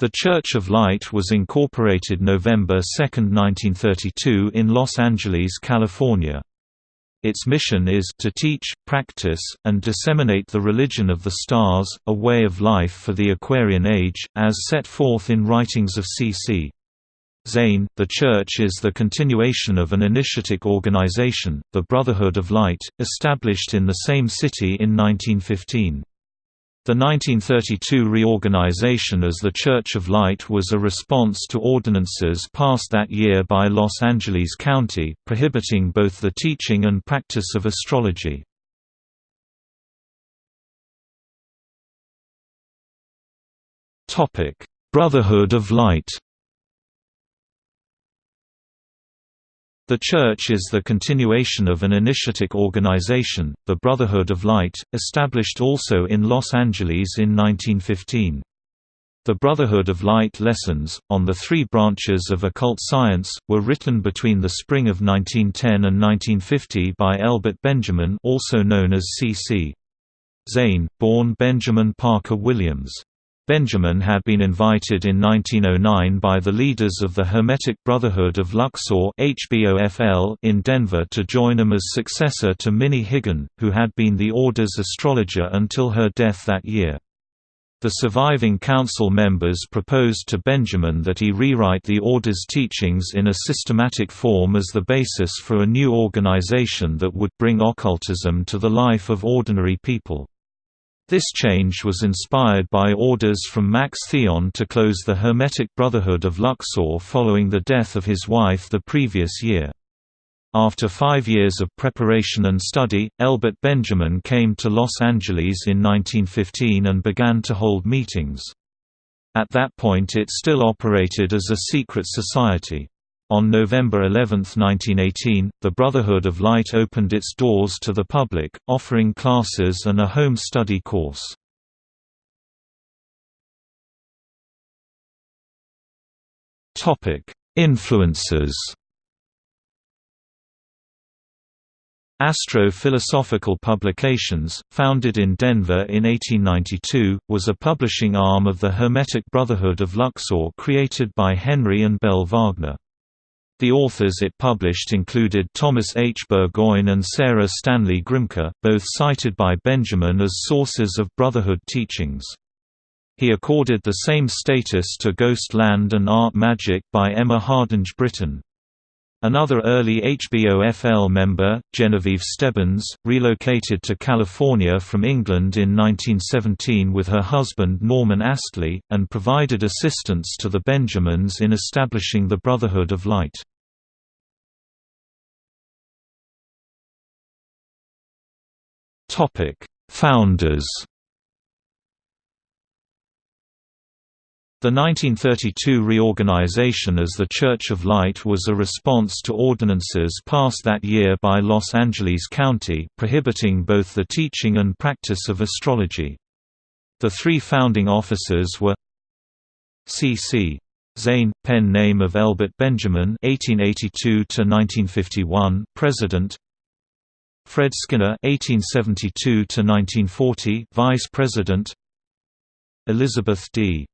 The Church of Light was incorporated November 2, 1932 in Los Angeles, California. Its mission is to teach, practice, and disseminate the religion of the stars, a way of life for the Aquarian Age, as set forth in writings of C.C. Zain. The Church is the continuation of an initiatic organization, the Brotherhood of Light, established in the same city in 1915. The 1932 reorganization as the Church of Light was a response to ordinances passed that year by Los Angeles County, prohibiting both the teaching and practice of astrology. Brotherhood of Light The Church is the continuation of an initiatic organization, the Brotherhood of Light, established also in Los Angeles in 1915. The Brotherhood of Light lessons, on the three branches of occult science, were written between the spring of 1910 and 1950 by Elbert Benjamin also known as C.C. Zain, born Benjamin Parker Williams. Benjamin had been invited in 1909 by the leaders of the Hermetic Brotherhood of Luxor in Denver to join them as successor to Minnie Higgin, who had been the Order's astrologer until her death that year. The surviving council members proposed to Benjamin that he rewrite the Order's teachings in a systematic form as the basis for a new organization that would bring occultism to the life of ordinary people. This change was inspired by orders from Max Theon to close the Hermetic Brotherhood of Luxor following the death of his wife the previous year. After five years of preparation and study, Elbert Benjamin came to Los Angeles in 1915 and began to hold meetings. At that point it still operated as a secret society. On November 11, 1918, the Brotherhood of Light opened its doors to the public, offering classes and a home study course. Influences Astro-Philosophical Publications, founded in Denver in 1892, was a publishing arm of the Hermetic Brotherhood of Luxor created by Henry and Belle Wagner. The authors it published included Thomas H. Burgoyne and Sarah Stanley Grimke, both cited by Benjamin as sources of Brotherhood teachings. He accorded the same status to Ghost Land and Art Magic by Emma Hardinge Britten. Another early HBOFL member, Genevieve Stebbins, relocated to California from England in 1917 with her husband Norman Astley, and provided assistance to the Benjamins in establishing the Brotherhood of Light. Founders The 1932 reorganization as the Church of Light was a response to ordinances passed that year by Los Angeles County prohibiting both the teaching and practice of astrology. The three founding officers were C.C. Zain, pen name of Elbert Benjamin (1882–1951), President. Fred Skinner (1872–1940), Vice President. Elizabeth D.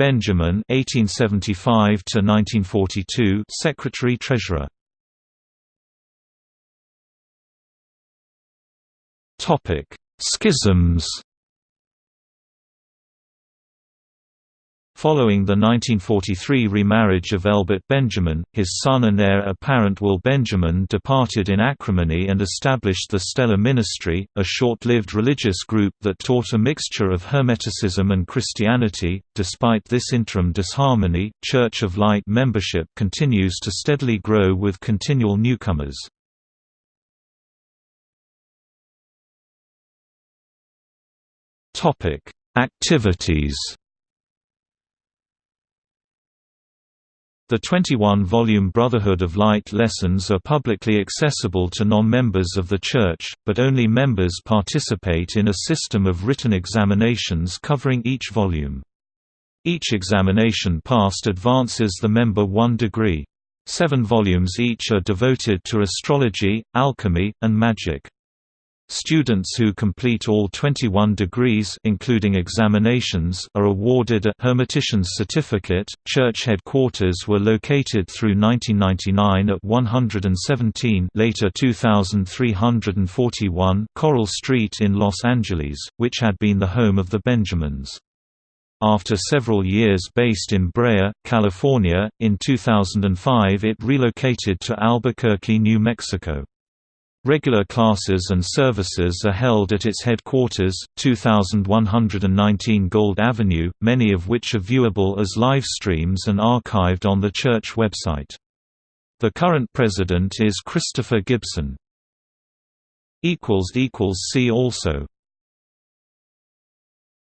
Benjamin (1875–1942), Secretary-Treasurer. Topic: Schisms. Following the 1943 remarriage of Elbert Benjamin, his son and heir apparent Will Benjamin departed in acrimony and established the Stellar Ministry, a short-lived religious group that taught a mixture of Hermeticism and Christianity. Despite this interim disharmony, Church of Light membership continues to steadily grow with continual newcomers. Topic: Activities The 21-volume Brotherhood of Light lessons are publicly accessible to non-members of the Church, but only members participate in a system of written examinations covering each volume. Each examination passed advances the member one degree. Seven volumes each are devoted to astrology, alchemy, and magic. Students who complete all 21 degrees including examinations are awarded a Hermetician's Certificate. Church headquarters were located through 1999 at 117 later 2341 Coral Street in Los Angeles, which had been the home of the Benjamins. After several years based in Brea, California, in 2005 it relocated to Albuquerque, New Mexico. Regular classes and services are held at its headquarters, 2119 Gold Avenue, many of which are viewable as live streams and archived on the church website. The current president is Christopher Gibson. See also